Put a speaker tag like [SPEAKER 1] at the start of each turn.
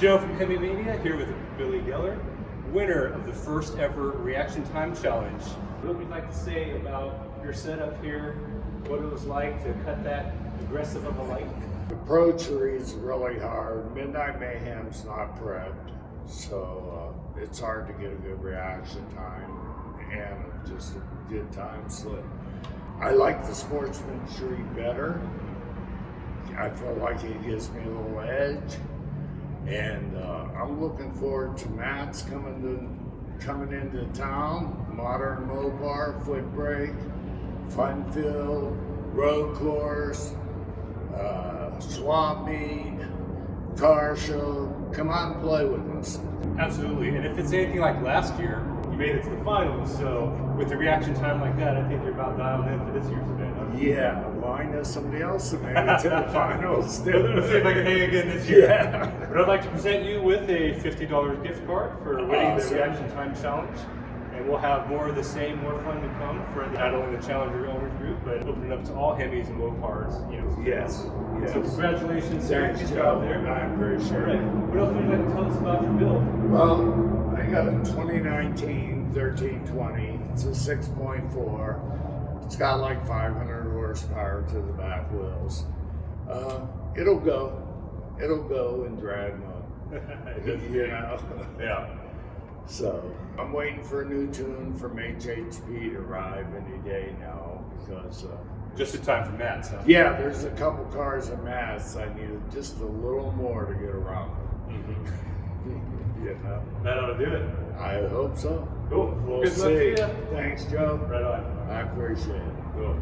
[SPEAKER 1] Joe from Hemi Mania here with Billy Geller, winner of the first ever Reaction Time Challenge. What would you like to say about your setup here? What it was like to cut that aggressive of a light?
[SPEAKER 2] The Pro Tree's really hard. Midnight Mayhem's not prepped, so uh, it's hard to get a good reaction time and just a good time slip. I like the Sportsman Tree better. I feel like it gives me a little edge. And uh, I'm looking forward to Matt's coming to coming into town. Modern Mopar, foot brake, fun filled, road course, uh, swap meet, car show. Come on play with us.
[SPEAKER 1] Absolutely, and if it's anything like last year, you made it to the finals, so with a reaction time like that, I think you're about dialed in for this year's event. huh?
[SPEAKER 2] Yeah, well, I know somebody else that made it to the finals
[SPEAKER 1] Let's see if I can hang again this year.
[SPEAKER 2] Yeah.
[SPEAKER 1] But I'd like to present you with a $50 gift card for winning
[SPEAKER 2] Awesome.
[SPEAKER 1] the Reaction Time Challenge. And we'll have more of the same, more fun to come for not only the Challenger owners group, but opening up to all Hemis and low Mopars. You know.
[SPEAKER 2] Yes, yes.
[SPEAKER 1] So congratulations, sir. Good job there.
[SPEAKER 2] I appreciate
[SPEAKER 1] All right.
[SPEAKER 2] it.
[SPEAKER 1] What else would you like to tell us about your build?
[SPEAKER 2] Well, I got a 2019 1320. It's a 6.4. It's got like 500 horsepower to the back wheels. Uh, it'll go. It'll go in drag mode. you know.
[SPEAKER 1] Yeah.
[SPEAKER 2] So I'm waiting for a new tune from HHP to arrive any day now because. Uh,
[SPEAKER 1] Just in time for Matt, so.
[SPEAKER 2] yeah, there's a couple cars at Mass. I needed just a little more to get around.
[SPEAKER 1] Mhm.
[SPEAKER 2] you know.
[SPEAKER 1] That ought to do it.
[SPEAKER 2] I hope so.
[SPEAKER 1] Cool.
[SPEAKER 2] We'll
[SPEAKER 1] Good luck
[SPEAKER 2] see.
[SPEAKER 1] to you.
[SPEAKER 2] Thanks, Joe.
[SPEAKER 1] Right on.
[SPEAKER 2] I appreciate it.
[SPEAKER 1] Cool.